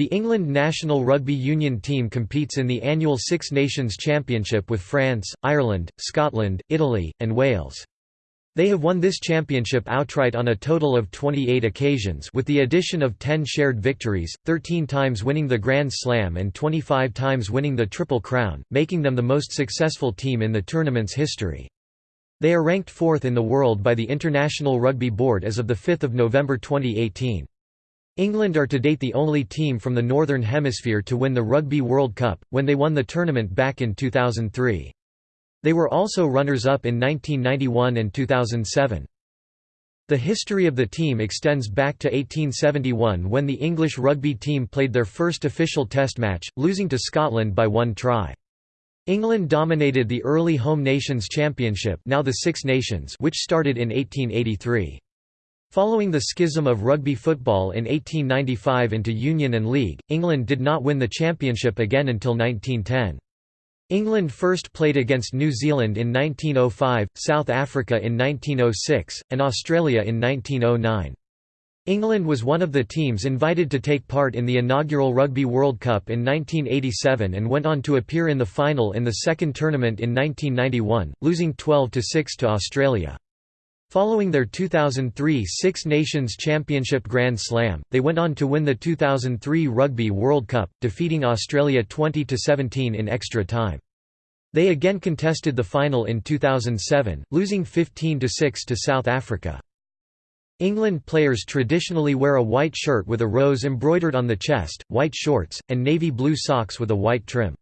The England national rugby union team competes in the annual Six Nations Championship with France, Ireland, Scotland, Italy, and Wales. They have won this championship outright on a total of 28 occasions with the addition of 10 shared victories, 13 times winning the Grand Slam and 25 times winning the Triple Crown, making them the most successful team in the tournament's history. They are ranked fourth in the world by the International Rugby Board as of 5 November 2018. England are to date the only team from the Northern Hemisphere to win the Rugby World Cup, when they won the tournament back in 2003. They were also runners-up in 1991 and 2007. The history of the team extends back to 1871 when the English rugby team played their first official test match, losing to Scotland by one try. England dominated the early Home Nations Championship now the Six Nations which started in 1883. Following the schism of rugby football in 1895 into Union and League, England did not win the championship again until 1910. England first played against New Zealand in 1905, South Africa in 1906, and Australia in 1909. England was one of the teams invited to take part in the inaugural Rugby World Cup in 1987 and went on to appear in the final in the second tournament in 1991, losing 12–6 to Australia. Following their 2003 Six Nations Championship Grand Slam, they went on to win the 2003 Rugby World Cup, defeating Australia 20–17 in extra time. They again contested the final in 2007, losing 15–6 to South Africa. England players traditionally wear a white shirt with a rose embroidered on the chest, white shorts, and navy blue socks with a white trim.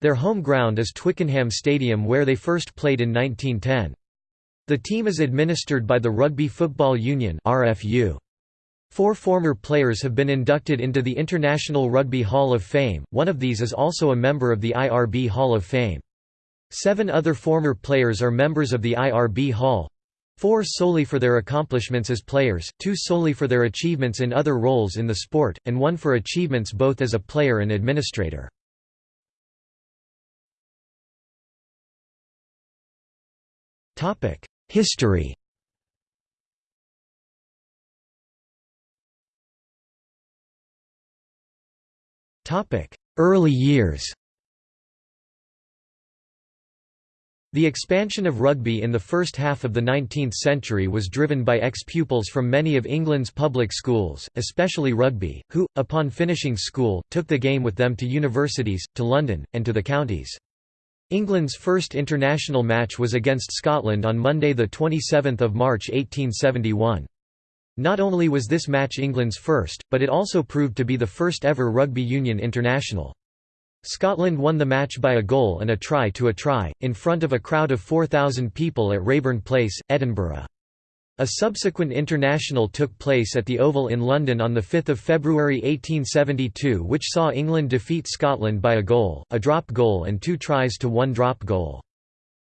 Their home ground is Twickenham Stadium where they first played in 1910. The team is administered by the Rugby Football Union RFU. Four former players have been inducted into the International Rugby Hall of Fame, one of these is also a member of the IRB Hall of Fame. Seven other former players are members of the IRB Hall, Four solely for their accomplishments as players, two solely for their achievements in other roles in the sport, and one for achievements both as a player and administrator. History. Early years. The expansion of rugby in the first half of the 19th century was driven by ex-pupils from many of England's public schools, especially rugby, who, upon finishing school, took the game with them to universities, to London, and to the counties. England's first international match was against Scotland on Monday 27 March 1871. Not only was this match England's first, but it also proved to be the first ever rugby union international. Scotland won the match by a goal and a try to a try, in front of a crowd of 4,000 people at Raeburn Place, Edinburgh. A subsequent international took place at the Oval in London on 5 February 1872 which saw England defeat Scotland by a goal, a drop goal and two tries to one drop goal.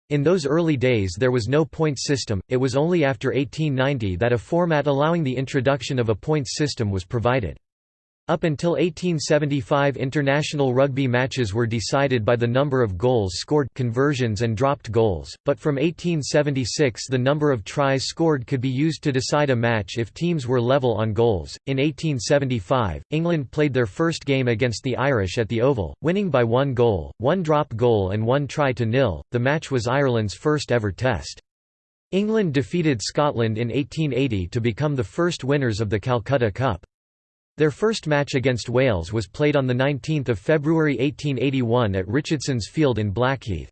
In those early days there was no points system, it was only after 1890 that a format allowing the introduction of a points system was provided. Up until 1875 international rugby matches were decided by the number of goals scored conversions and dropped goals, but from 1876 the number of tries scored could be used to decide a match if teams were level on goals. In 1875, England played their first game against the Irish at the Oval, winning by one goal, one drop goal and one try to nil. The match was Ireland's first ever test. England defeated Scotland in 1880 to become the first winners of the Calcutta Cup. Their first match against Wales was played on 19 February 1881 at Richardson's Field in Blackheath.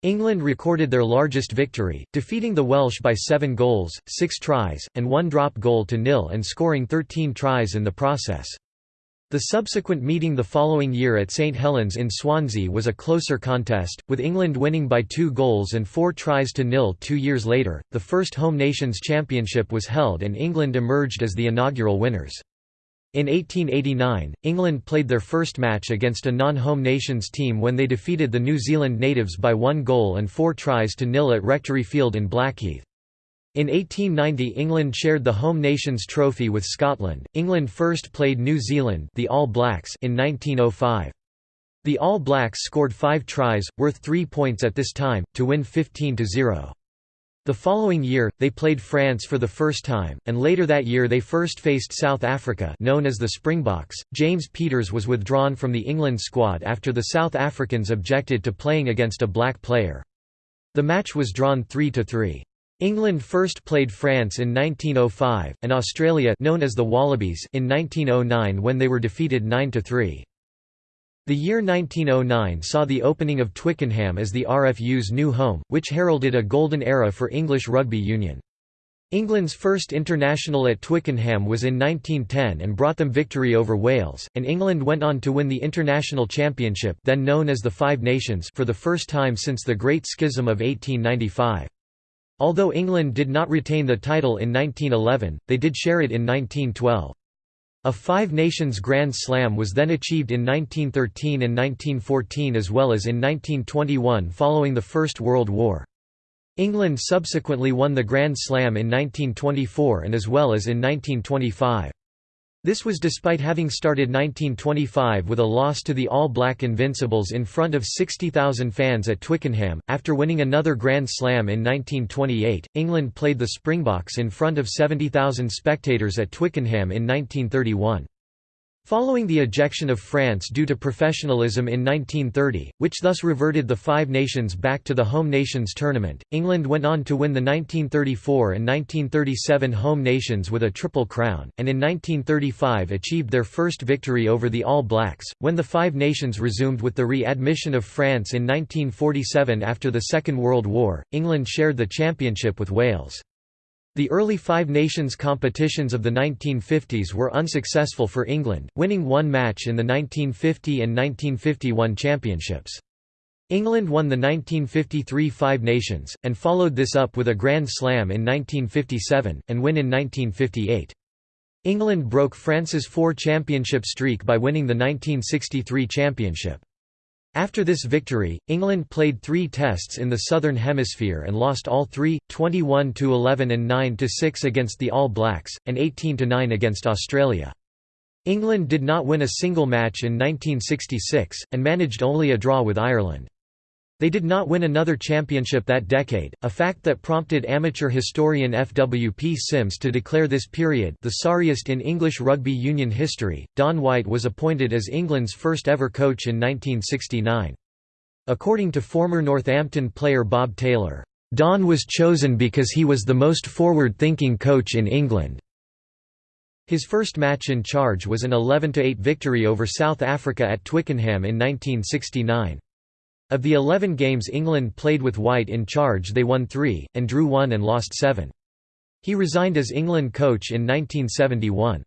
England recorded their largest victory, defeating the Welsh by seven goals, six tries, and one drop goal to nil and scoring 13 tries in the process. The subsequent meeting the following year at St Helens in Swansea was a closer contest, with England winning by two goals and four tries to nil two years later. The first Home Nations Championship was held and England emerged as the inaugural winners. In 1889, England played their first match against a non-home nations team when they defeated the New Zealand natives by one goal and four tries to nil at Rectory Field in Blackheath. In 1890 England shared the Home Nations trophy with Scotland. England first played New Zealand the All Blacks in 1905. The All Blacks scored five tries, worth three points at this time, to win 15–0. The following year, they played France for the first time, and later that year they first faced South Africa known as the Springboks. James Peters was withdrawn from the England squad after the South Africans objected to playing against a black player. The match was drawn 3–3. England first played France in 1905, and Australia known as the Wallabies in 1909 when they were defeated 9–3. The year 1909 saw the opening of Twickenham as the RFU's new home, which heralded a golden era for English rugby union. England's first international at Twickenham was in 1910 and brought them victory over Wales, and England went on to win the International Championship then known as the Five Nations for the first time since the Great Schism of 1895. Although England did not retain the title in 1911, they did share it in 1912. A Five Nations Grand Slam was then achieved in 1913 and 1914 as well as in 1921 following the First World War. England subsequently won the Grand Slam in 1924 and as well as in 1925. This was despite having started 1925 with a loss to the All Black Invincibles in front of 60,000 fans at Twickenham. After winning another Grand Slam in 1928, England played the Springboks in front of 70,000 spectators at Twickenham in 1931. Following the ejection of France due to professionalism in 1930, which thus reverted the Five Nations back to the Home Nations tournament, England went on to win the 1934 and 1937 Home Nations with a Triple Crown, and in 1935 achieved their first victory over the All Blacks. When the Five Nations resumed with the re-admission of France in 1947 after the Second World War, England shared the championship with Wales. The early Five Nations competitions of the 1950s were unsuccessful for England, winning one match in the 1950 and 1951 championships. England won the 1953 Five Nations, and followed this up with a Grand Slam in 1957, and win in 1958. England broke France's four-championship streak by winning the 1963 championship. After this victory, England played three tests in the Southern Hemisphere and lost all three, 21–11 and 9–6 against the All Blacks, and 18–9 against Australia. England did not win a single match in 1966, and managed only a draw with Ireland. They did not win another championship that decade, a fact that prompted amateur historian F. W. P. Sims to declare this period the sorriest in English rugby union history. Don White was appointed as England's first ever coach in 1969. According to former Northampton player Bob Taylor, Don was chosen because he was the most forward-thinking coach in England. His first match in charge was an 11–8 victory over South Africa at Twickenham in 1969. Of the 11 games England played with White in charge they won three, and drew one and lost seven. He resigned as England coach in 1971.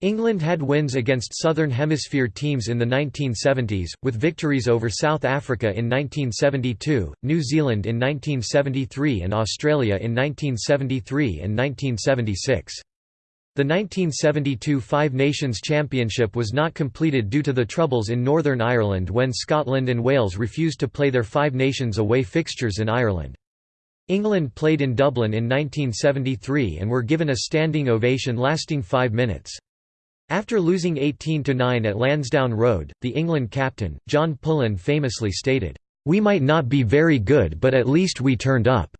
England had wins against Southern Hemisphere teams in the 1970s, with victories over South Africa in 1972, New Zealand in 1973 and Australia in 1973 and 1976. The 1972 Five Nations Championship was not completed due to the troubles in Northern Ireland when Scotland and Wales refused to play their Five Nations away fixtures in Ireland. England played in Dublin in 1973 and were given a standing ovation lasting five minutes. After losing 18–9 at Lansdowne Road, the England captain, John Pullin famously stated, "'We might not be very good but at least we turned up.'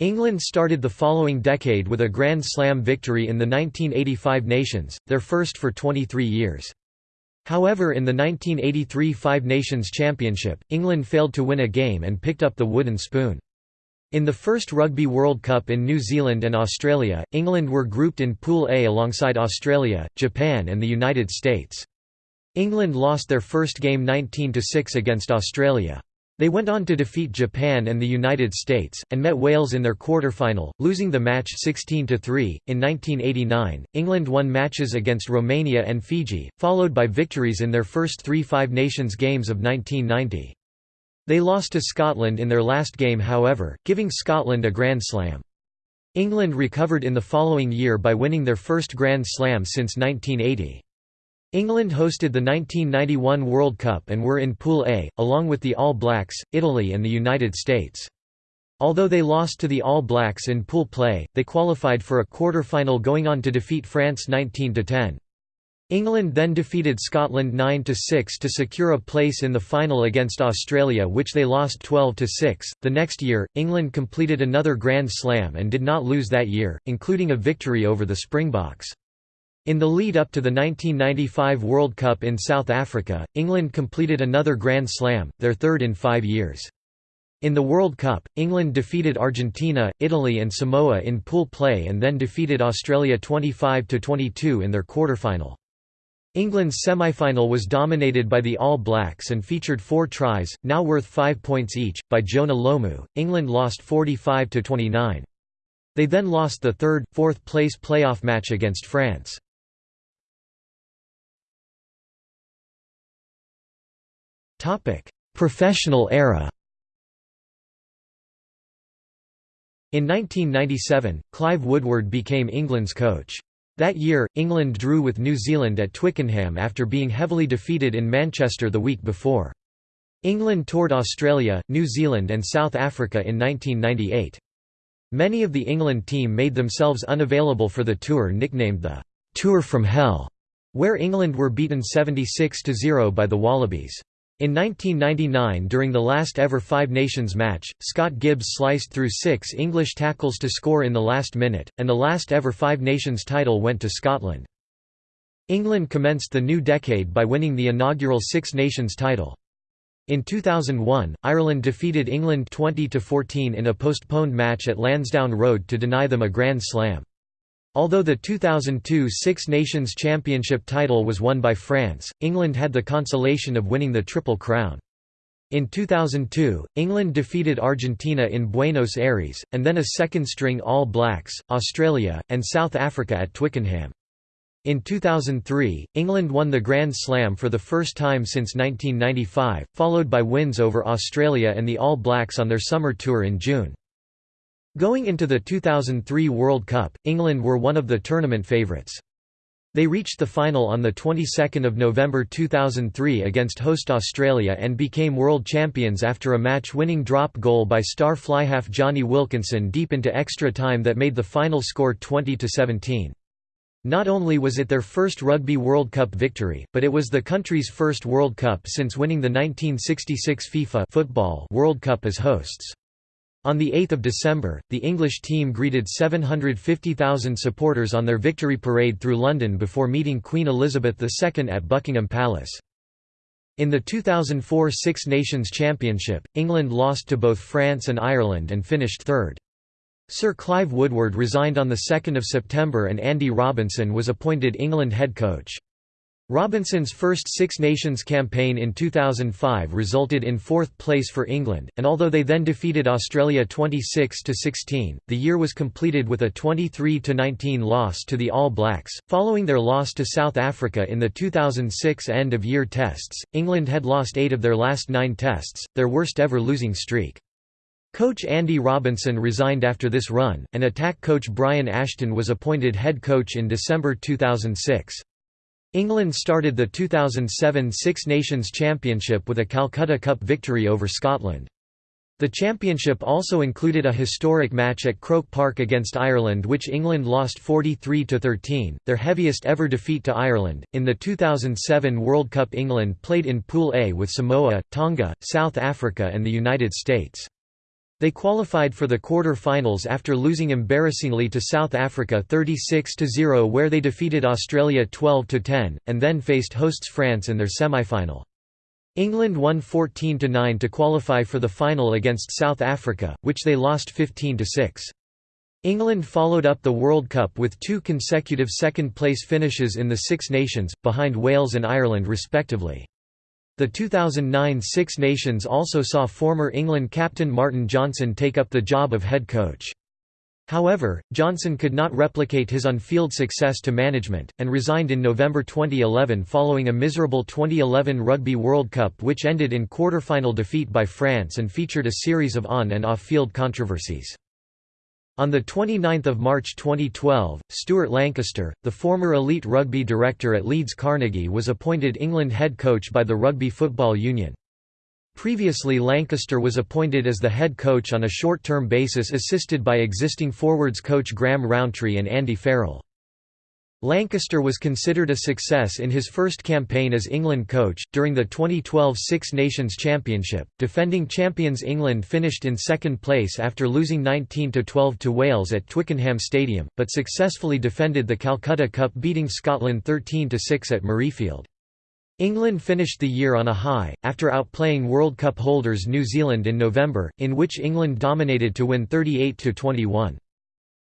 England started the following decade with a Grand Slam victory in the 1985 Nations, their first for 23 years. However in the 1983 Five Nations Championship, England failed to win a game and picked up the wooden spoon. In the first Rugby World Cup in New Zealand and Australia, England were grouped in Pool A alongside Australia, Japan and the United States. England lost their first game 19–6 against Australia. They went on to defeat Japan and the United States, and met Wales in their quarter-final, losing the match 16–3. In 1989, England won matches against Romania and Fiji, followed by victories in their first three Five Nations games of 1990. They lost to Scotland in their last game however, giving Scotland a Grand Slam. England recovered in the following year by winning their first Grand Slam since 1980. England hosted the 1991 World Cup and were in Pool A, along with the All Blacks, Italy and the United States. Although they lost to the All Blacks in pool play, they qualified for a quarter-final going on to defeat France 19–10. England then defeated Scotland 9–6 to secure a place in the final against Australia which they lost 12–6. The next year, England completed another Grand Slam and did not lose that year, including a victory over the Springboks. In the lead up to the 1995 World Cup in South Africa, England completed another Grand Slam, their third in five years. In the World Cup, England defeated Argentina, Italy and Samoa in pool play and then defeated Australia 25–22 in their quarter-final. England's semi-final was dominated by the All Blacks and featured four tries, now worth five points each, by Jonah Lomu. England lost 45 to 29. They then lost the third, fourth place playoff match against France. Topic: Professional era. In 1997, Clive Woodward became England's coach. That year, England drew with New Zealand at Twickenham after being heavily defeated in Manchester the week before. England toured Australia, New Zealand and South Africa in 1998. Many of the England team made themselves unavailable for the tour nicknamed the «Tour from Hell», where England were beaten 76–0 by the Wallabies. In 1999 during the last ever Five Nations match, Scott Gibbs sliced through six English tackles to score in the last minute, and the last ever Five Nations title went to Scotland. England commenced the new decade by winning the inaugural Six Nations title. In 2001, Ireland defeated England 20–14 in a postponed match at Lansdowne Road to deny them a Grand Slam. Although the 2002 Six Nations Championship title was won by France, England had the consolation of winning the Triple Crown. In 2002, England defeated Argentina in Buenos Aires, and then a second-string All Blacks, Australia, and South Africa at Twickenham. In 2003, England won the Grand Slam for the first time since 1995, followed by wins over Australia and the All Blacks on their summer tour in June. Going into the 2003 World Cup, England were one of the tournament favourites. They reached the final on the 22nd of November 2003 against host Australia and became world champions after a match-winning drop goal by star fly-half Jonny Wilkinson deep into extra time that made the final score 20–17. Not only was it their first Rugby World Cup victory, but it was the country's first World Cup since winning the 1966 FIFA Football World Cup as hosts. On 8 December, the English team greeted 750,000 supporters on their victory parade through London before meeting Queen Elizabeth II at Buckingham Palace. In the 2004 Six Nations Championship, England lost to both France and Ireland and finished third. Sir Clive Woodward resigned on 2 September and Andy Robinson was appointed England head coach. Robinson's first Six Nations campaign in 2005 resulted in fourth place for England, and although they then defeated Australia 26–16, the year was completed with a 23–19 loss to the All Blacks. Following their loss to South Africa in the 2006 end-of-year tests, England had lost eight of their last nine tests, their worst ever losing streak. Coach Andy Robinson resigned after this run, and attack coach Brian Ashton was appointed head coach in December 2006. England started the 2007 Six Nations Championship with a Calcutta Cup victory over Scotland. The championship also included a historic match at Croke Park against Ireland which England lost 43–13, their heaviest ever defeat to Ireland. In the 2007 World Cup England played in Pool A with Samoa, Tonga, South Africa and the United States. They qualified for the quarter-finals after losing embarrassingly to South Africa 36–0 where they defeated Australia 12–10, and then faced hosts France in their semi-final. England won 14–9 to qualify for the final against South Africa, which they lost 15–6. England followed up the World Cup with two consecutive second-place finishes in the Six Nations, behind Wales and Ireland respectively. The 2009 Six Nations also saw former England captain Martin Johnson take up the job of head coach. However, Johnson could not replicate his on-field success to management, and resigned in November 2011 following a miserable 2011 Rugby World Cup which ended in quarter-final defeat by France and featured a series of on- and off-field controversies. On 29 March 2012, Stuart Lancaster, the former elite rugby director at Leeds Carnegie was appointed England head coach by the Rugby Football Union. Previously Lancaster was appointed as the head coach on a short-term basis assisted by existing forwards coach Graham Rowntree and Andy Farrell. Lancaster was considered a success in his first campaign as England coach. During the 2012 Six Nations Championship, defending champions England finished in second place after losing 19 12 to Wales at Twickenham Stadium, but successfully defended the Calcutta Cup beating Scotland 13 6 at Murrayfield. England finished the year on a high, after outplaying World Cup holders New Zealand in November, in which England dominated to win 38 21.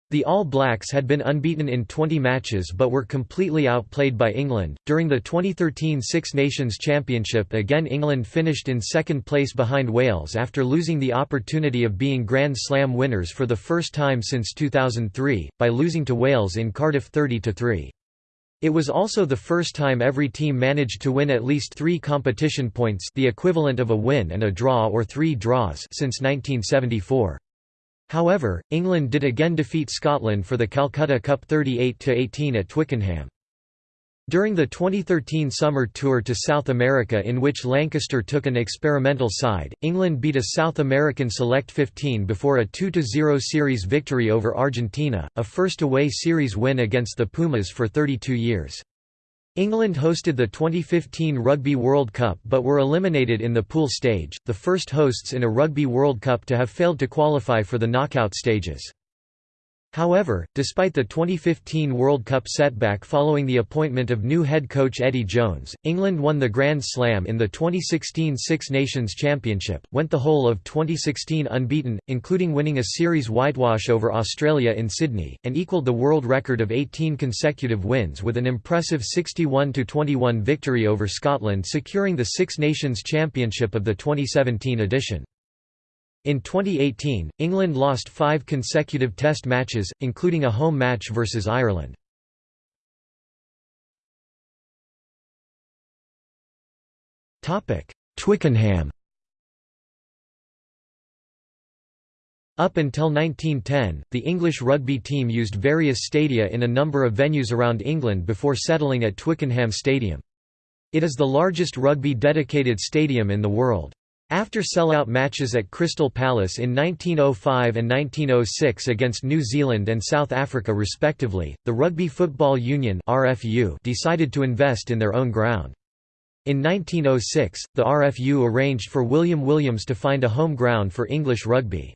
The All Blacks had been unbeaten in 20 matches but were completely outplayed by England. During the 2013 Six Nations Championship, again England finished in second place behind Wales after losing the opportunity of being Grand Slam winners for the first time since 2003, by losing to Wales in Cardiff 30 3. It was also the first time every team managed to win at least three competition points the equivalent of a win and a draw or three draws since 1974. However, England did again defeat Scotland for the Calcutta Cup 38–18 at Twickenham. During the 2013 summer tour to South America in which Lancaster took an experimental side, England beat a South American Select 15 before a 2–0 series victory over Argentina, a first away series win against the Pumas for 32 years. England hosted the 2015 Rugby World Cup but were eliminated in the pool stage, the first hosts in a Rugby World Cup to have failed to qualify for the knockout stages. However, despite the 2015 World Cup setback following the appointment of new head coach Eddie Jones, England won the Grand Slam in the 2016 Six Nations Championship, went the whole of 2016 unbeaten, including winning a series whitewash over Australia in Sydney, and equalled the world record of 18 consecutive wins with an impressive 61–21 victory over Scotland securing the Six Nations Championship of the 2017 edition. In 2018, England lost five consecutive Test matches, including a home match versus Ireland. Twickenham Up until 1910, the English rugby team used various stadia in a number of venues around England before settling at Twickenham Stadium. It is the largest rugby dedicated stadium in the world. After sellout matches at Crystal Palace in 1905 and 1906 against New Zealand and South Africa respectively, the Rugby Football Union decided to invest in their own ground. In 1906, the RFU arranged for William Williams to find a home ground for English rugby.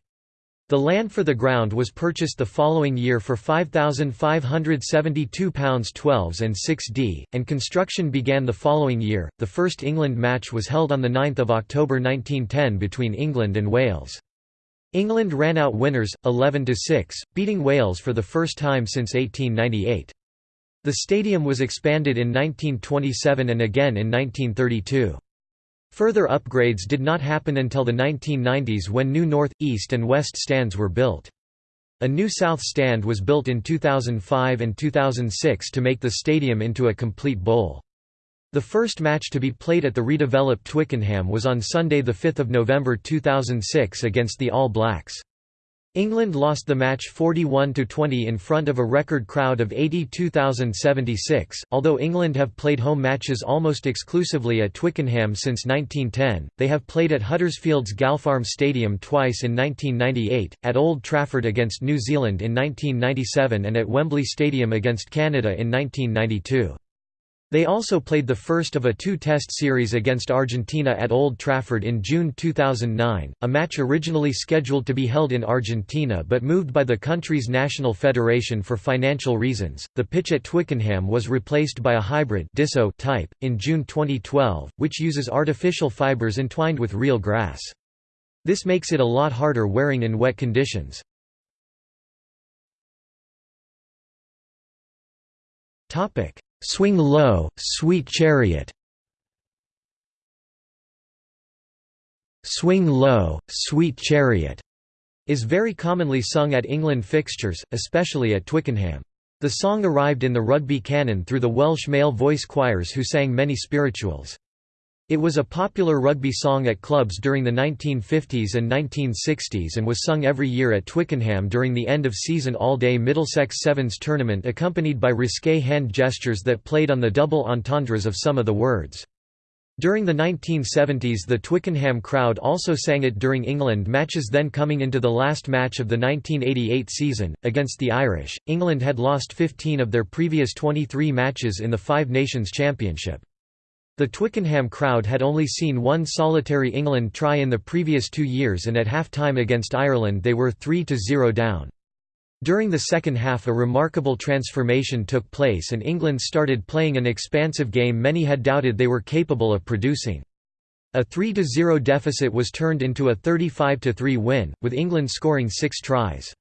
The land for the ground was purchased the following year for £5,572 12s and 6d, and construction began the following year. The first England match was held on 9 October 1910 between England and Wales. England ran out winners, 11–6, beating Wales for the first time since 1898. The stadium was expanded in 1927 and again in 1932. Further upgrades did not happen until the 1990s when new north, east and west stands were built. A new south stand was built in 2005 and 2006 to make the stadium into a complete bowl. The first match to be played at the redeveloped Twickenham was on Sunday 5 November 2006 against the All Blacks. England lost the match 41–20 in front of a record crowd of 82,076. Although England have played home matches almost exclusively at Twickenham since 1910, they have played at Huddersfield's Galpharm Stadium twice in 1998, at Old Trafford against New Zealand in 1997 and at Wembley Stadium against Canada in 1992. They also played the first of a two-test series against Argentina at Old Trafford in June 2009, a match originally scheduled to be held in Argentina but moved by the country's national federation for financial reasons. The pitch at Twickenham was replaced by a hybrid Desso type in June 2012, which uses artificial fibers entwined with real grass. This makes it a lot harder wearing in wet conditions. Topic Swing Low, Sweet Chariot Swing Low, Sweet Chariot is very commonly sung at England fixtures, especially at Twickenham. The song arrived in the rugby canon through the Welsh male voice choirs who sang many spirituals. It was a popular rugby song at clubs during the 1950s and 1960s and was sung every year at Twickenham during the end-of-season all-day Middlesex Sevens tournament accompanied by risque hand gestures that played on the double entendres of some of the words. During the 1970s the Twickenham crowd also sang it during England matches then coming into the last match of the 1988 season, against the Irish, England had lost 15 of their previous 23 matches in the Five Nations Championship. The Twickenham crowd had only seen one solitary England try in the previous two years and at half-time against Ireland they were 3–0 down. During the second half a remarkable transformation took place and England started playing an expansive game many had doubted they were capable of producing. A 3–0 deficit was turned into a 35–3 win, with England scoring six tries.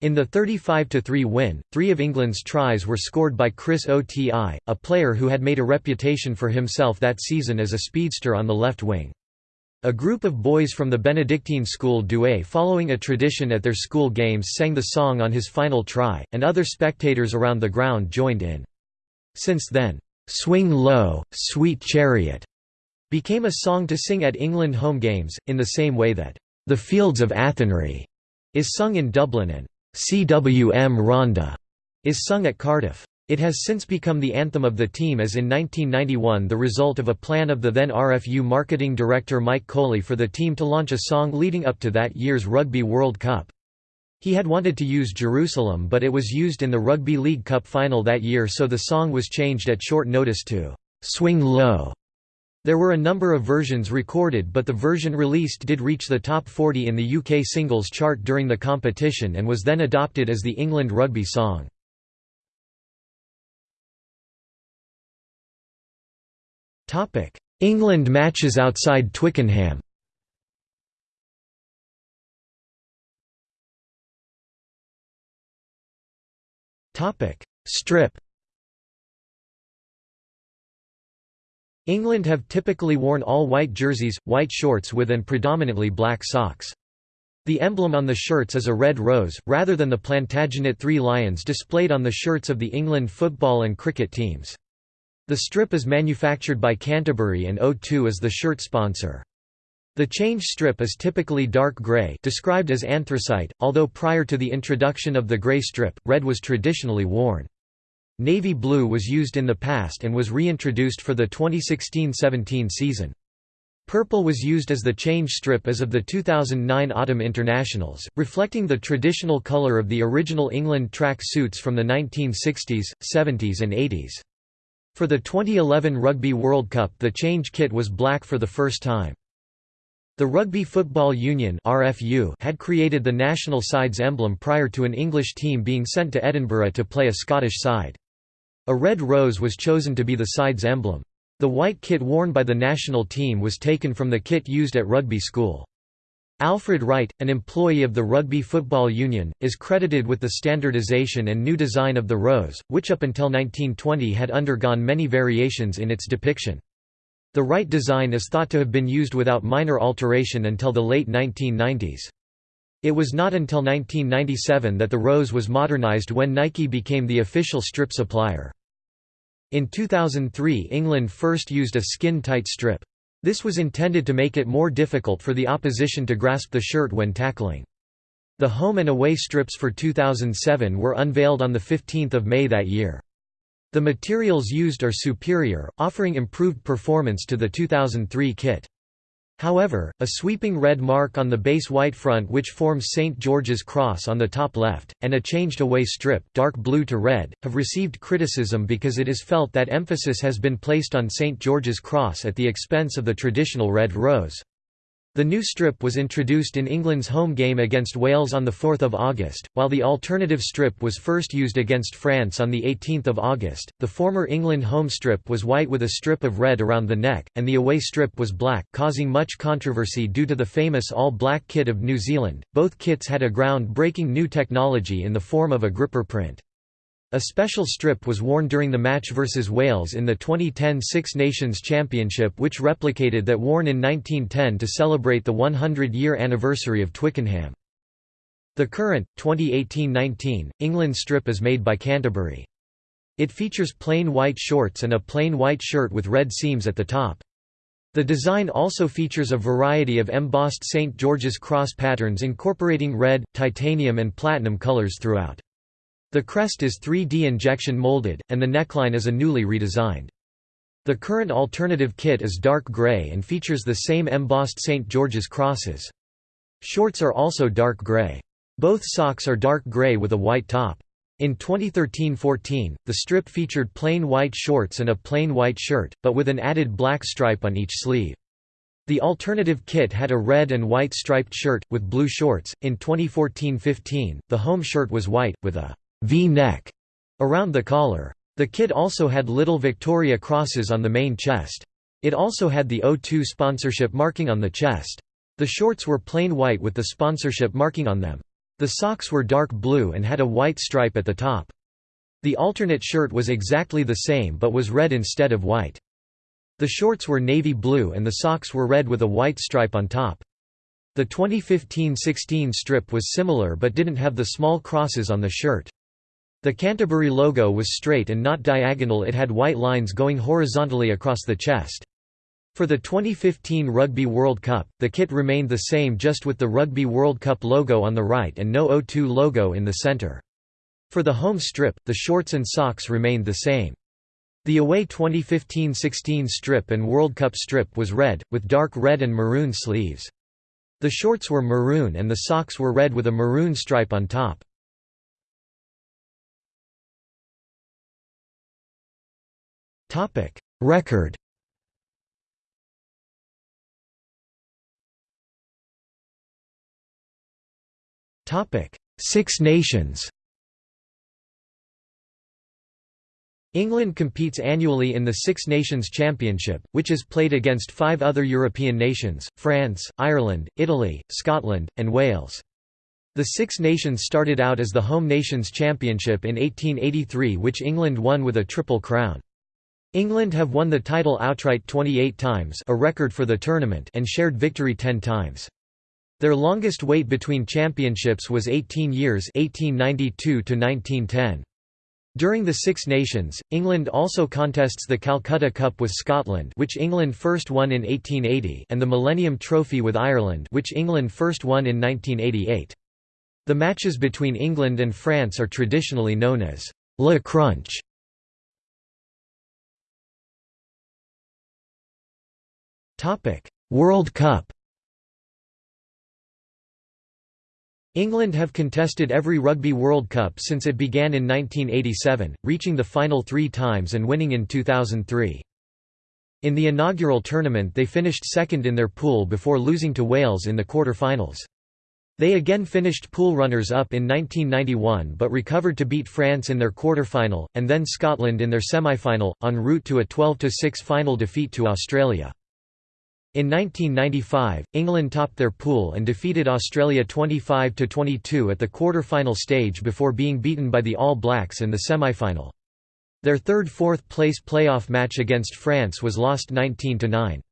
In the 35–3 win, three of England's tries were scored by Chris Oti, a player who had made a reputation for himself that season as a speedster on the left wing. A group of boys from the Benedictine school Douai following a tradition at their school games sang the song on his final try, and other spectators around the ground joined in. Since then, "'Swing Low, Sweet Chariot' became a song to sing at England home games, in the same way that, "'The Fields of Athenry' is sung in Dublin and "'Cwm Rhondda' is sung at Cardiff. It has since become the anthem of the team as in 1991 the result of a plan of the then RFU marketing director Mike Coley for the team to launch a song leading up to that year's Rugby World Cup. He had wanted to use Jerusalem but it was used in the Rugby League Cup final that year so the song was changed at short notice to "'Swing Low'". There were a number of versions recorded but the version released did reach the top 40 in the UK singles chart during the competition and was then adopted as the England rugby song. England matches outside Twickenham. Strip. England have typically worn all white jerseys, white shorts with and predominantly black socks. The emblem on the shirts is a red rose, rather than the Plantagenet three lions displayed on the shirts of the England football and cricket teams. The strip is manufactured by Canterbury and O2 is the shirt sponsor. The change strip is typically dark gray described as anthracite, although prior to the introduction of the gray strip, red was traditionally worn. Navy blue was used in the past and was reintroduced for the 2016–17 season. Purple was used as the change strip as of the 2009 Autumn Internationals, reflecting the traditional colour of the original England track suits from the 1960s, 70s and 80s. For the 2011 Rugby World Cup the change kit was black for the first time. The Rugby Football Union had created the national side's emblem prior to an English team being sent to Edinburgh to play a Scottish side. A red rose was chosen to be the side's emblem. The white kit worn by the national team was taken from the kit used at rugby school. Alfred Wright, an employee of the Rugby Football Union, is credited with the standardization and new design of the rose, which up until 1920 had undergone many variations in its depiction. The Wright design is thought to have been used without minor alteration until the late 1990s. It was not until 1997 that the rose was modernized when Nike became the official strip supplier. In 2003 England first used a skin-tight strip. This was intended to make it more difficult for the opposition to grasp the shirt when tackling. The home and away strips for 2007 were unveiled on 15 May that year. The materials used are superior, offering improved performance to the 2003 kit. However, a sweeping red mark on the base white front which forms St. George's Cross on the top left, and a changed away strip dark blue to red, have received criticism because it is felt that emphasis has been placed on St. George's Cross at the expense of the traditional red rose. The new strip was introduced in England's home game against Wales on 4 August, while the alternative strip was first used against France on 18 August. The former England home strip was white with a strip of red around the neck, and the away strip was black, causing much controversy due to the famous all-black kit of New Zealand. Both kits had a ground-breaking new technology in the form of a gripper print. A special strip was worn during the match versus Wales in the 2010 Six Nations Championship which replicated that worn in 1910 to celebrate the 100-year anniversary of Twickenham. The current, 2018–19, England strip is made by Canterbury. It features plain white shorts and a plain white shirt with red seams at the top. The design also features a variety of embossed St. George's Cross patterns incorporating red, titanium and platinum colours throughout. The crest is 3D injection molded, and the neckline is a newly redesigned. The current alternative kit is dark grey and features the same embossed St. George's crosses. Shorts are also dark grey. Both socks are dark grey with a white top. In 2013–14, the strip featured plain white shorts and a plain white shirt, but with an added black stripe on each sleeve. The alternative kit had a red and white striped shirt, with blue shorts. In 2014–15, the home shirt was white, with a V-neck around the collar. The kit also had little Victoria crosses on the main chest. It also had the O2 sponsorship marking on the chest. The shorts were plain white with the sponsorship marking on them. The socks were dark blue and had a white stripe at the top. The alternate shirt was exactly the same but was red instead of white. The shorts were navy blue and the socks were red with a white stripe on top. The 2015–16 strip was similar but didn't have the small crosses on the shirt. The Canterbury logo was straight and not diagonal it had white lines going horizontally across the chest. For the 2015 Rugby World Cup, the kit remained the same just with the Rugby World Cup logo on the right and no O2 logo in the center. For the home strip, the shorts and socks remained the same. The away 2015–16 strip and World Cup strip was red, with dark red and maroon sleeves. The shorts were maroon and the socks were red with a maroon stripe on top. Topic Record Topic Six Nations England competes annually in the Six Nations Championship, which is played against five other European nations, France, Ireland, Italy, Scotland, and Wales. The Six Nations started out as the Home Nations Championship in 1883 which England won with a triple crown. England have won the title outright 28 times a record for the tournament and shared victory 10 times. Their longest wait between championships was 18 years 1892 to 1910. During the Six Nations, England also contests the Calcutta Cup with Scotland which England first won in 1880 and the Millennium Trophy with Ireland which England first won in 1988. The matches between England and France are traditionally known as Le Crunch. Topic: World Cup. England have contested every Rugby World Cup since it began in 1987, reaching the final three times and winning in 2003. In the inaugural tournament they finished second in their pool before losing to Wales in the quarter-finals. They again finished pool runners-up in 1991 but recovered to beat France in their quarter-final, and then Scotland in their semi-final, en route to a 12–6 final defeat to Australia. In 1995, England topped their pool and defeated Australia 25–22 at the quarter-final stage before being beaten by the All Blacks in the semi-final. Their third fourth-place playoff match against France was lost 19–9.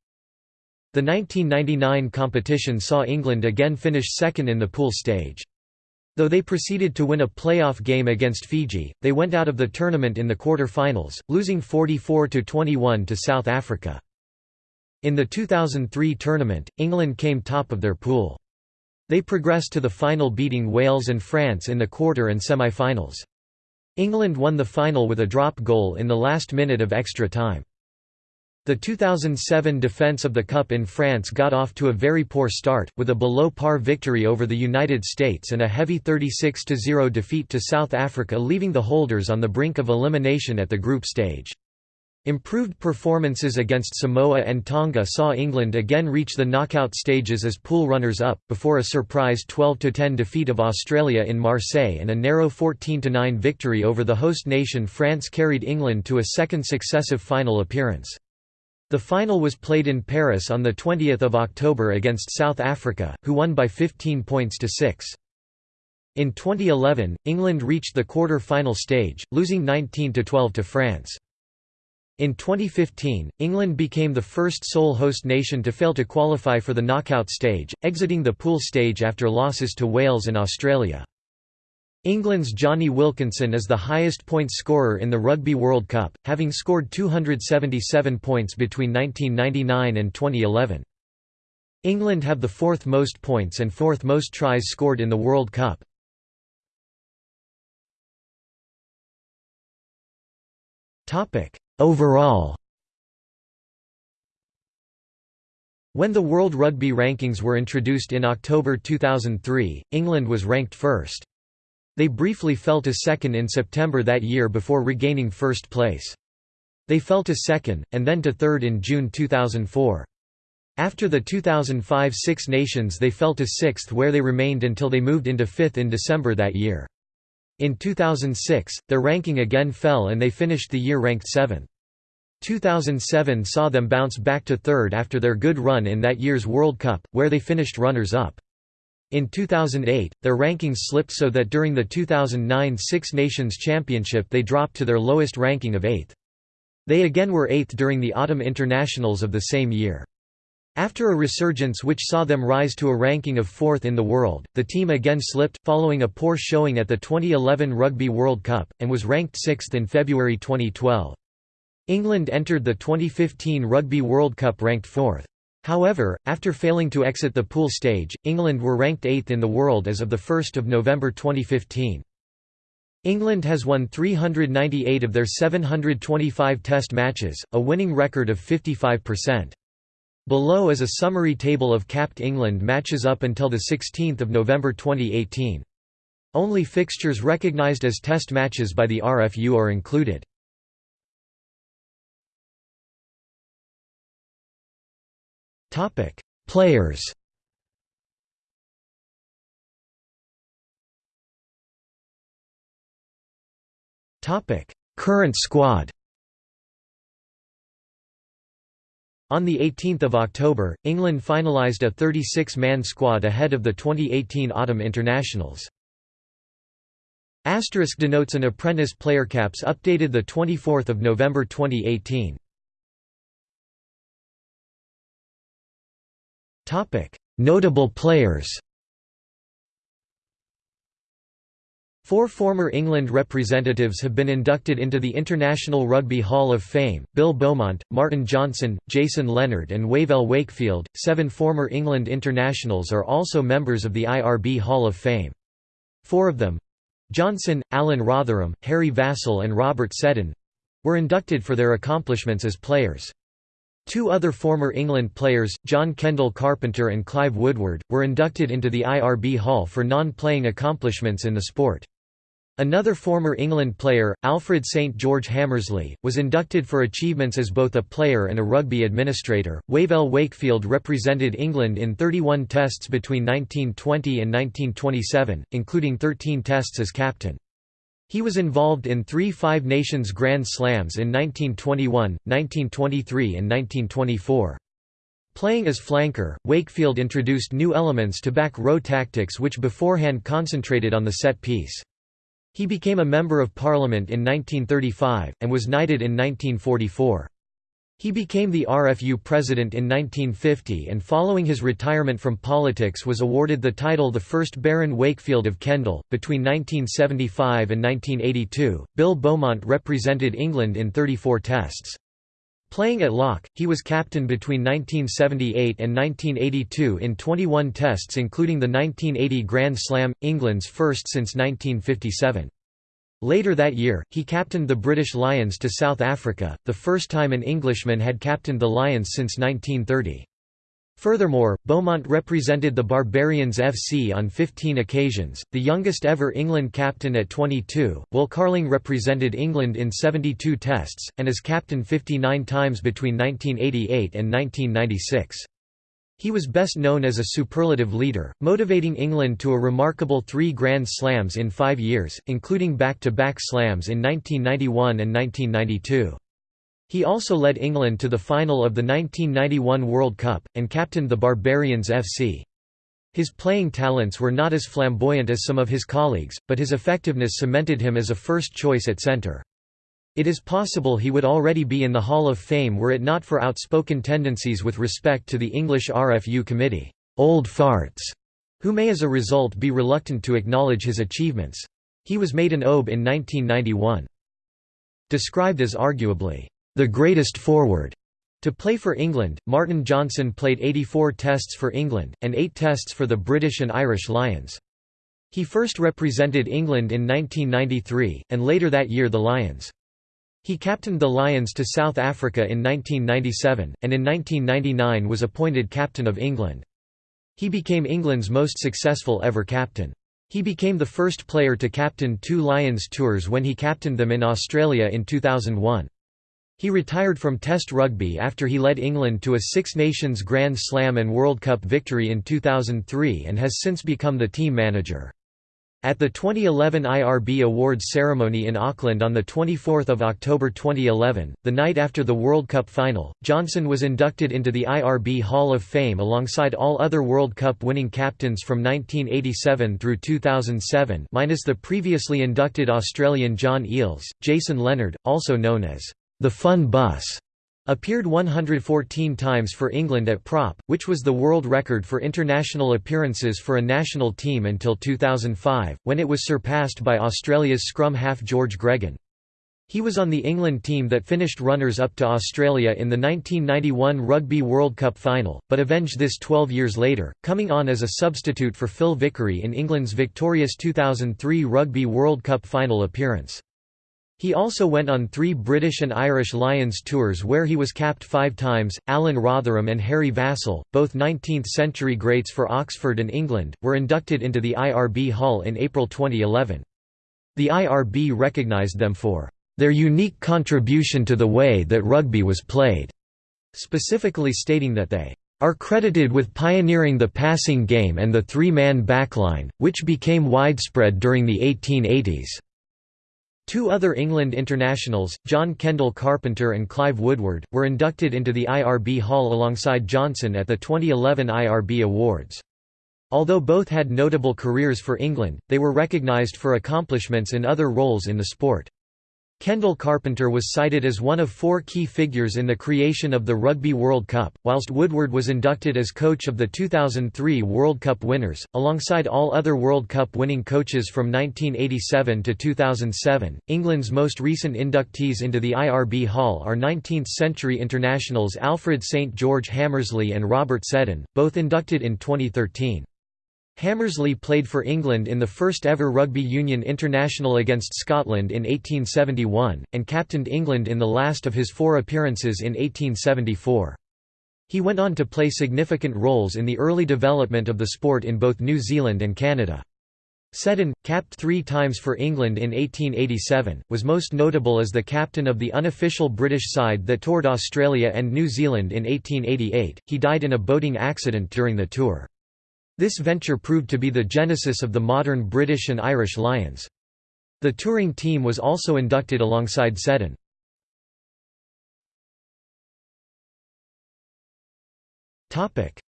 The 1999 competition saw England again finish second in the pool stage. Though they proceeded to win a playoff game against Fiji, they went out of the tournament in the quarter-finals, losing 44–21 to South Africa. In the 2003 tournament, England came top of their pool. They progressed to the final beating Wales and France in the quarter and semi-finals. England won the final with a drop goal in the last minute of extra time. The 2007 defence of the Cup in France got off to a very poor start, with a below-par victory over the United States and a heavy 36–0 defeat to South Africa leaving the holders on the brink of elimination at the group stage. Improved performances against Samoa and Tonga saw England again reach the knockout stages as pool runners-up, before a surprise 12–10 defeat of Australia in Marseille and a narrow 14–9 victory over the host nation France carried England to a second successive final appearance. The final was played in Paris on 20 October against South Africa, who won by 15 points to 6. In 2011, England reached the quarter-final stage, losing 19–12 to France. In 2015, England became the first sole host nation to fail to qualify for the knockout stage, exiting the pool stage after losses to Wales and Australia. England's Jonny Wilkinson is the highest points scorer in the Rugby World Cup, having scored 277 points between 1999 and 2011. England have the fourth most points and fourth most tries scored in the World Cup. Topic: Overall When the World Rugby Rankings were introduced in October 2003, England was ranked first. They briefly fell to second in September that year before regaining first place. They fell to second, and then to third in June 2004. After the 2005 Six Nations they fell to sixth where they remained until they moved into fifth in December that year. In 2006, their ranking again fell and they finished the year ranked seventh. 2007 saw them bounce back to third after their good run in that year's World Cup, where they finished runners-up. In 2008, their rankings slipped so that during the 2009 Six Nations Championship they dropped to their lowest ranking of eighth. They again were eighth during the Autumn Internationals of the same year. After a resurgence which saw them rise to a ranking of fourth in the world, the team again slipped, following a poor showing at the 2011 Rugby World Cup, and was ranked sixth in February 2012. England entered the 2015 Rugby World Cup ranked fourth. However, after failing to exit the pool stage, England were ranked eighth in the world as of 1 November 2015. England has won 398 of their 725 Test matches, a winning record of 55%. Below is a summary table of capped England matches up until 16 November 2018. Only fixtures recognised as test matches by the RFU are included. Players Current squad On 18 October, England finalised a 36-man squad ahead of the 2018 Autumn Internationals. Asterisk denotes an apprentice player caps updated 24 November 2018. Notable players Four former England representatives have been inducted into the International Rugby Hall of Fame Bill Beaumont, Martin Johnson, Jason Leonard, and Wavell Wakefield. Seven former England internationals are also members of the IRB Hall of Fame. Four of them Johnson, Alan Rotherham, Harry Vassell, and Robert Seddon were inducted for their accomplishments as players. Two other former England players, John Kendall Carpenter and Clive Woodward, were inducted into the IRB Hall for non-playing accomplishments in the sport. Another former England player, Alfred St George Hammersley, was inducted for achievements as both a player and a rugby administrator. Wavell Wakefield represented England in 31 tests between 1920 and 1927, including 13 tests as captain. He was involved in three Five Nations Grand Slams in 1921, 1923 and 1924. Playing as flanker, Wakefield introduced new elements to back row tactics which beforehand concentrated on the set piece. He became a Member of Parliament in 1935, and was knighted in 1944. He became the RFU president in 1950 and following his retirement from politics was awarded the title the first Baron Wakefield of Kendal. Between 1975 and 1982, Bill Beaumont represented England in 34 tests. Playing at lock, he was captain between 1978 and 1982 in 21 tests including the 1980 Grand Slam, England's first since 1957. Later that year, he captained the British Lions to South Africa, the first time an Englishman had captained the Lions since 1930. Furthermore, Beaumont represented the Barbarians FC on 15 occasions, the youngest ever England captain at 22. Will Carling represented England in 72 tests, and as captain 59 times between 1988 and 1996. He was best known as a superlative leader, motivating England to a remarkable three Grand Slams in five years, including back-to-back -back slams in 1991 and 1992. He also led England to the final of the 1991 World Cup, and captained the Barbarians FC. His playing talents were not as flamboyant as some of his colleagues, but his effectiveness cemented him as a first choice at centre. It is possible he would already be in the Hall of Fame were it not for outspoken tendencies with respect to the English RFU committee, old farts, who may as a result be reluctant to acknowledge his achievements. He was made an OBE in 1991. Described as arguably the greatest forward. To play for England, Martin Johnson played 84 tests for England, and 8 tests for the British and Irish Lions. He first represented England in 1993, and later that year the Lions. He captained the Lions to South Africa in 1997, and in 1999 was appointed captain of England. He became England's most successful ever captain. He became the first player to captain two Lions tours when he captained them in Australia in 2001. He retired from Test rugby after he led England to a Six Nations Grand Slam and World Cup victory in 2003 and has since become the team manager. At the 2011 IRB Awards ceremony in Auckland on 24 October 2011, the night after the World Cup final, Johnson was inducted into the IRB Hall of Fame alongside all other World Cup winning captains from 1987 through 2007 minus the previously inducted Australian John Eales. Jason Leonard, also known as the Fun Bus, Appeared 114 times for England at Prop, which was the world record for international appearances for a national team until 2005, when it was surpassed by Australia's scrum half George Gregan. He was on the England team that finished runners-up to Australia in the 1991 Rugby World Cup final, but avenged this 12 years later, coming on as a substitute for Phil Vickery in England's victorious 2003 Rugby World Cup final appearance. He also went on three British and Irish Lions tours where he was capped five times. Alan Rotherham and Harry Vassell, both 19th century greats for Oxford and England, were inducted into the IRB Hall in April 2011. The IRB recognised them for their unique contribution to the way that rugby was played, specifically stating that they are credited with pioneering the passing game and the three-man backline, which became widespread during the 1880s. Two other England internationals, John Kendall Carpenter and Clive Woodward, were inducted into the IRB Hall alongside Johnson at the 2011 IRB Awards. Although both had notable careers for England, they were recognised for accomplishments in other roles in the sport. Kendall Carpenter was cited as one of four key figures in the creation of the Rugby World Cup, whilst Woodward was inducted as coach of the 2003 World Cup winners, alongside all other World Cup winning coaches from 1987 to 2007. England's most recent inductees into the IRB Hall are 19th century internationals Alfred St George Hammersley and Robert Seddon, both inducted in 2013. Hammersley played for England in the first ever rugby union international against Scotland in 1871, and captained England in the last of his four appearances in 1874. He went on to play significant roles in the early development of the sport in both New Zealand and Canada. Seddon, capped three times for England in 1887, was most notable as the captain of the unofficial British side that toured Australia and New Zealand in 1888. He died in a boating accident during the tour. This venture proved to be the genesis of the modern British and Irish Lions. The touring team was also inducted alongside Seddon.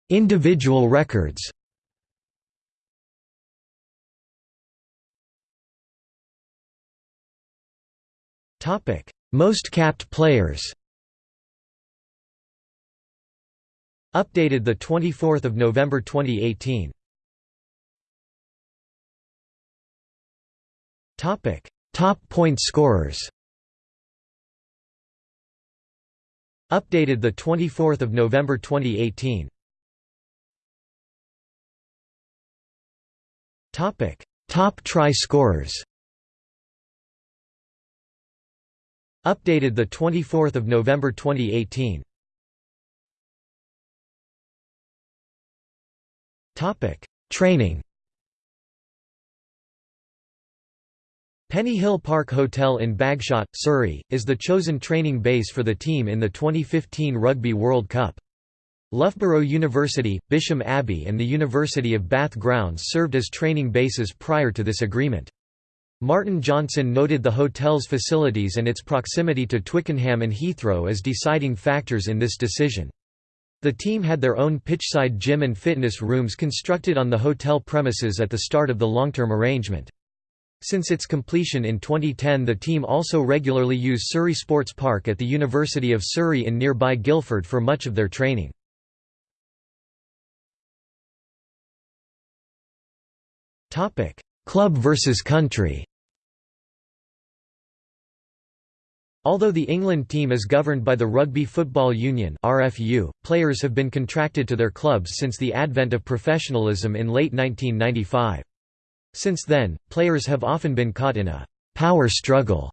Individual records Most capped players Updated 24 November 2018. Topic: Top point scorers. Updated the 24th of November 2018. Topic: Top try scorers. Updated the 24th of November 2018. Training. Pennyhill Park Hotel in Bagshot, Surrey, is the chosen training base for the team in the 2015 Rugby World Cup. Loughborough University, Bisham Abbey and the University of Bath grounds served as training bases prior to this agreement. Martin Johnson noted the hotel's facilities and its proximity to Twickenham and Heathrow as deciding factors in this decision. The team had their own pitchside gym and fitness rooms constructed on the hotel premises at the start of the long-term arrangement. Since its completion in 2010 the team also regularly use Surrey Sports Park at the University of Surrey in nearby Guildford for much of their training. Club versus country Although the England team is governed by the Rugby Football Union (RFU), players have been contracted to their clubs since the advent of professionalism in late 1995. Since then, players have often been caught in a power struggle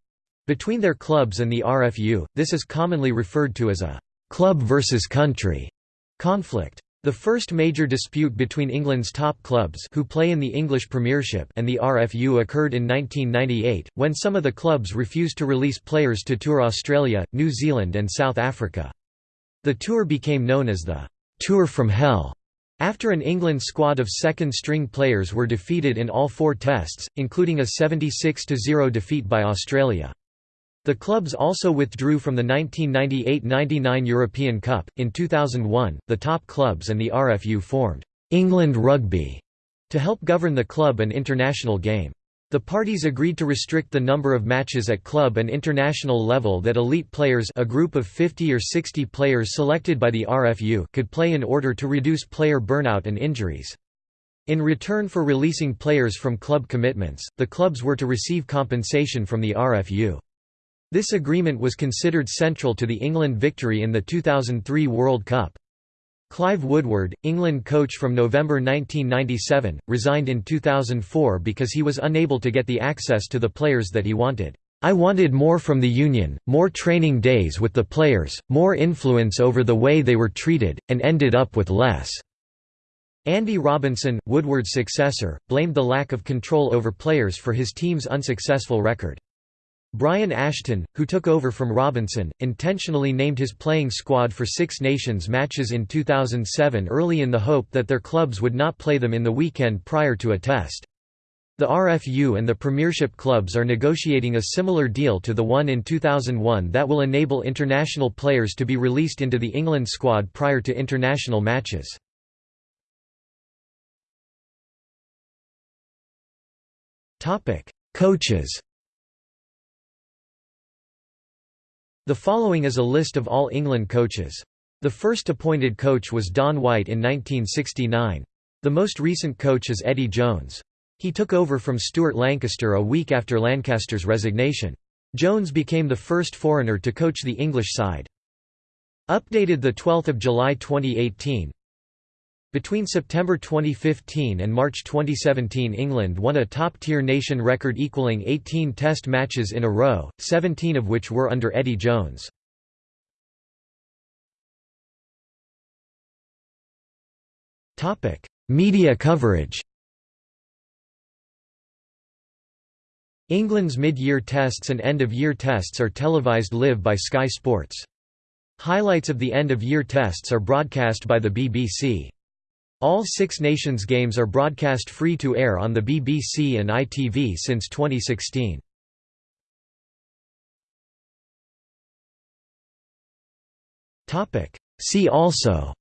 Between their clubs and the RFU, this is commonly referred to as a «club versus country» conflict. The first major dispute between England's top clubs who play in the English Premiership and the RFU occurred in 1998, when some of the clubs refused to release players to tour Australia, New Zealand and South Africa. The tour became known as the «Tour from Hell» after an England squad of second-string players were defeated in all four tests, including a 76–0 defeat by Australia. The clubs also withdrew from the 1998–99 European Cup. In 2001, the top clubs and the RFU formed England Rugby to help govern the club and international game. The parties agreed to restrict the number of matches at club and international level that elite players a group of 50 or 60 players selected by the RFU could play in order to reduce player burnout and injuries. In return for releasing players from club commitments, the clubs were to receive compensation from the RFU. This agreement was considered central to the England victory in the 2003 World Cup. Clive Woodward, England coach from November 1997, resigned in 2004 because he was unable to get the access to the players that he wanted. I wanted more from the union, more training days with the players, more influence over the way they were treated, and ended up with less." Andy Robinson, Woodward's successor, blamed the lack of control over players for his team's unsuccessful record. Brian Ashton, who took over from Robinson, intentionally named his playing squad for Six Nations matches in 2007 early in the hope that their clubs would not play them in the weekend prior to a test. The RFU and the Premiership clubs are negotiating a similar deal to the one in 2001 that will enable international players to be released into the England squad prior to international matches. Coaches The following is a list of all England coaches. The first appointed coach was Don White in 1969. The most recent coach is Eddie Jones. He took over from Stuart Lancaster a week after Lancaster's resignation. Jones became the first foreigner to coach the English side. Updated 12 July 2018 between September 2015 and March 2017 England won a top-tier nation record equaling 18 test matches in a row, 17 of which were under Eddie Jones. Media coverage England's mid-year tests and end-of-year tests are televised live by Sky Sports. Highlights of the end-of-year tests are broadcast by the BBC. All Six Nations games are broadcast free-to-air on the BBC and ITV since 2016. See also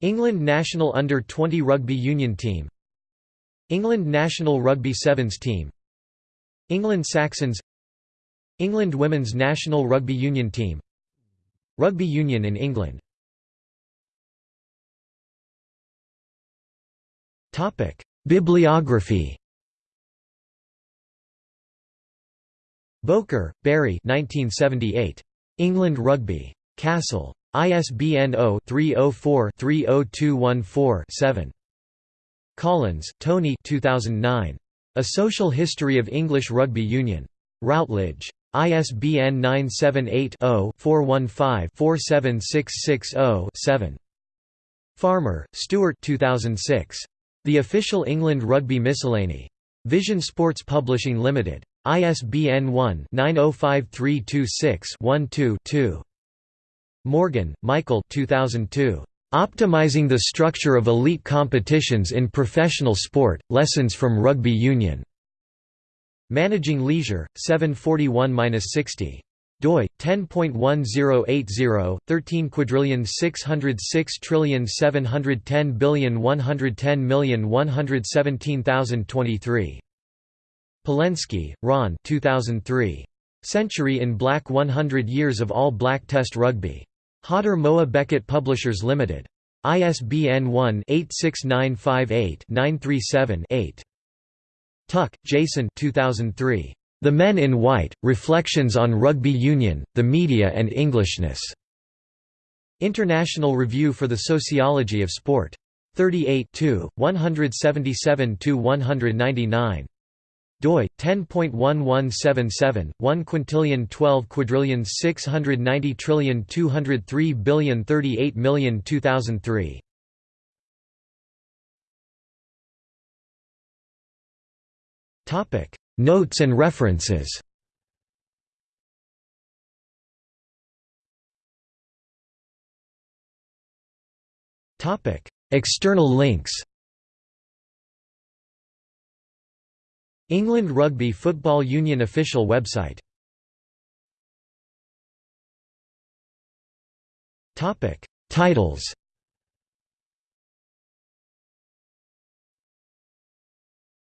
England national under-20 rugby union team England national rugby sevens team England Saxons England women's national rugby union team Rugby union in England Bibliography Bowker, Barry 1978. England Rugby. Cassell. ISBN 0-304-30214-7. Collins, Tony 2009. A Social History of English Rugby Union. Routledge. ISBN 978 0 415 47660 7. Farmer, Stuart 2006. The Official England Rugby Miscellany. Vision Sports Publishing Limited. ISBN 1-905326-12-2. Morgan, Michael 2002. Optimizing the Structure of Elite Competitions in Professional Sport, Lessons from Rugby Union. Managing Leisure, 741-60 doi 10.1080 13 quadrillion 606 trillion 710 billion 110 million 117023 Palenski, Ron 2003 Century in Black 100 Years of All Black Test Rugby. Hodder Moa Beckett Publishers Limited. ISBN 1-86958-937-8 Tuck, Jason 2003 the Men in White, Reflections on Rugby Union, the Media and Englishness. International Review for the Sociology of Sport. 38 177–199. doi 10.1177 1 quintillion 12 quadrillion 690 trillion 203 billion 38 million 2003 topic notes and references. External links. England Rugby Football Union official website. Titles